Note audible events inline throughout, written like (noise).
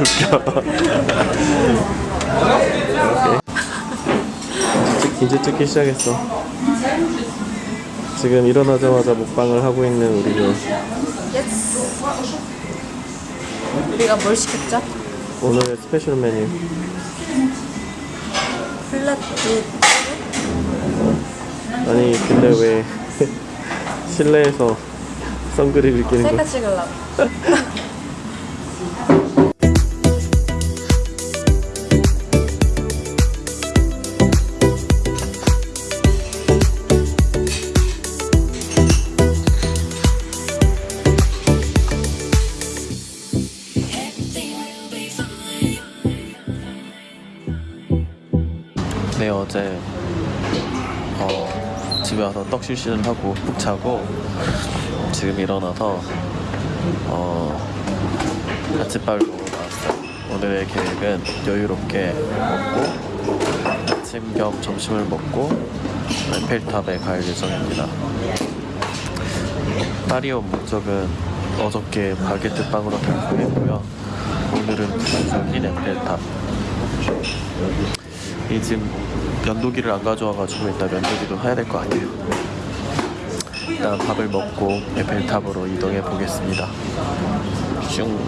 웃겨 찍- 이제 찍기 시작했어 지금 일어나자마자 먹방을 하고 있는 우리는 yes. 우리가 뭘 시켰죠? 오늘의 스페셜 메뉴 플랫빛. 아니 근데 왜 (laughs) 실내에서 선글을 끼는 셀카 거야? 찍으려고. (laughs) 네 어제 어, 집에 와서 떡실실을 하고 푹 자고 지금 일어나서 어, 아침밥을 먹으러 나왔어요. 오늘의 계획은 여유롭게 먹고 아침 겸 점심을 먹고 에펠탑에 갈 예정입니다. 딸이 온 목적은 어저께 바게트 빵으로 달콤했고요. 오늘은 부산적인 에펠탑 이 지금 면도기를 안 가져와가지고 일단 면도기도 해야 될 거 아니에요. 일단 밥을 먹고 에펠탑으로 이동해 보겠습니다. 슝.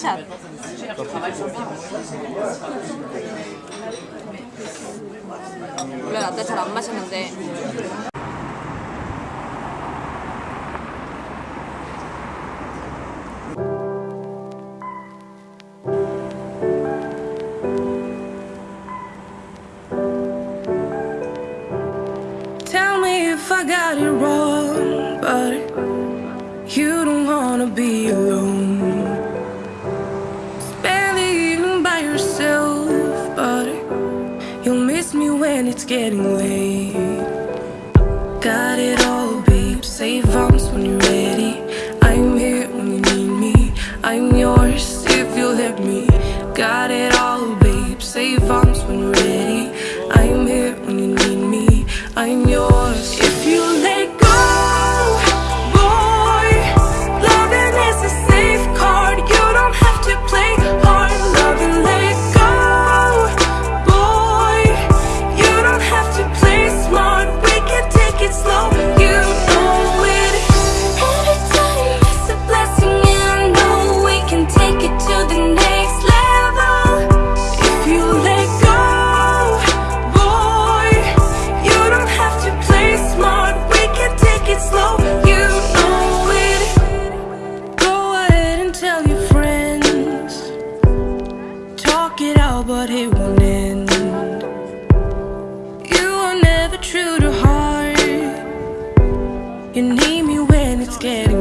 커피샷. 원래 라떼 잘 안 마시는데 getting late. Got it all, babe. Save arms when you're ready. I'm here when you need me. I'm yours if you let me. Got it all, babe. Save arms when you're ready. I'm here when you need me. I'm yours You need me when it's getting